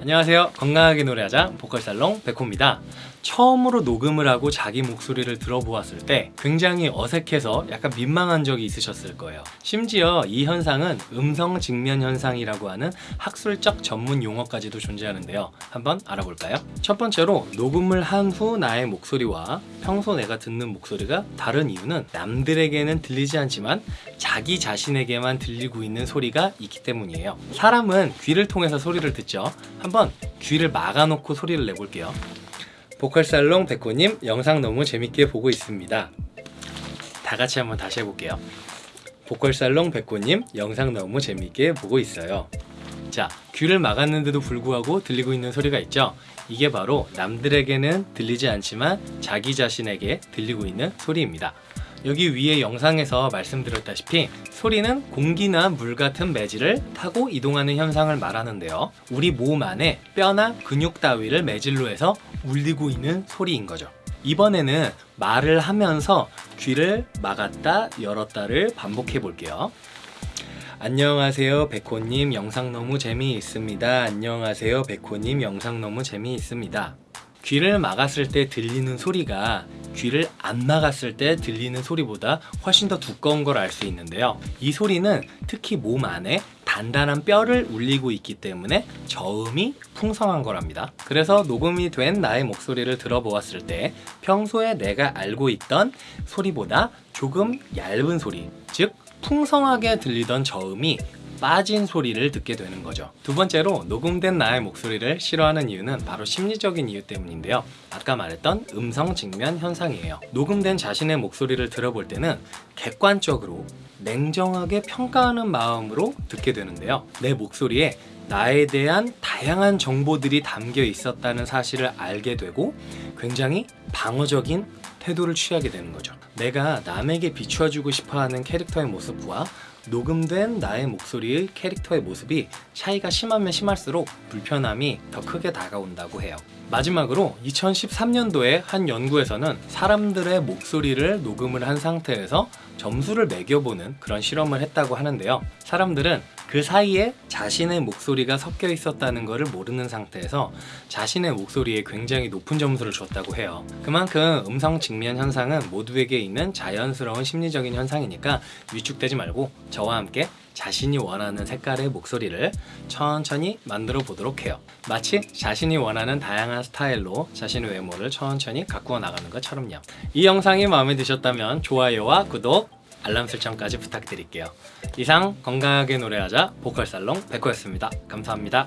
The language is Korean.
안녕하세요. 건강하게 노래하자 보컬살롱 백호입니다. 처음으로 녹음을 하고 자기 목소리를 들어보았을 때 굉장히 어색해서 약간 민망한 적이 있으셨을 거예요. 심지어 이 현상은 음성 직면 현상이라고 하는 학술적 전문 용어까지도 존재하는데요. 한번 알아볼까요? 첫 번째로 녹음을 한 후 나의 목소리와 평소 내가 듣는 목소리가 다른 이유는 남들에게는 들리지 않지만 자기 자신에게만 들리고 있는 소리가 있기 때문이에요. 사람은 귀를 통해서 소리를 듣죠. 한번 귀를 막아놓고 소리를 내볼게요. 보컬살롱 백호님 영상 너무 재밌게 보고 있습니다. 다 같이 한번 다시 해볼게요. 보컬살롱 백호님 영상 너무 재밌게 보고 있어요. 자 귀를 막았는데도 불구하고 들리고 있는 소리가 있죠 이게 바로 남들에게는 들리지 않지만 자기 자신에게 들리고 있는 소리입니다. 여기 위에 영상에서 말씀드렸다시피 소리는 공기나 물 같은 매질을 타고 이동하는 현상을 말하는데요. 우리 몸 안에 뼈나 근육 따위를 매질로 해서 울리고 있는 소리인 거죠. 이번에는 말을 하면서 귀를 막았다 열었다를 반복해 볼게요 안녕하세요 백호님. 영상 너무 재미있습니다. 안녕하세요 백호님. 영상 너무 재미있습니다. 귀를 막았을 때 들리는 소리가 귀를 안 막았을 때 들리는 소리보다 훨씬 더 두꺼운 걸 알 수 있는데요. 이 소리는 특히 몸 안에 단단한 뼈를 울리고 있기 때문에 저음이 풍성한 거랍니다. 그래서 녹음이 된 나의 목소리를 들어보았을 때 평소에 내가 알고 있던 소리보다 조금 얇은 소리 즉 풍성하게 들리던 저음이 빠진 소리를 듣게 되는 거죠. 두 번째로 녹음된 나의 목소리를 싫어하는 이유는 바로 심리적인 이유 때문인데요. 아까 말했던 음성 직면 현상이에요. 녹음된 자신의 목소리를 들어볼 때는 객관적으로 냉정하게 평가하는 마음으로 듣게 되는데요. 내 목소리에 나에 대한 다양한 정보들이 담겨 있었다는 사실을 알게 되고 굉장히 방어적인 태도를 취하게 되는 거죠 내가 남에게 비추어주고 싶어하는 캐릭터의 모습과 녹음된 나의 목소리의 캐릭터의 모습이 차이가 심하면 심할수록 불편함이 더 크게 다가온다고 해요. 마지막으로 2013년도에 한 연구에서는 사람들의 목소리를 녹음을 한 상태에서 점수를 매겨보는 그런 실험을 했다고 하는데요. 사람들은 그 사이에 자신의 목소리가 섞여 있었다는 것을 모르는 상태에서 자신의 목소리에 굉장히 높은 점수를 줬다고 해요. 그만큼 음성 직면 현상은 모두에게 있는 자연스러운 심리적인 현상이니까 위축되지 말고 저와 함께 자신이 원하는 색깔의 목소리를 천천히 만들어 보도록 해요. 마치 자신이 원하는 다양한 스타일로 자신의 외모를 천천히 가꾸어 나가는 것처럼요. 이 영상이 마음에 드셨다면 좋아요와 구독 알람 설정까지 부탁드릴게요. 이상 건강하게 노래하자 보컬살롱 백호였습니다. 감사합니다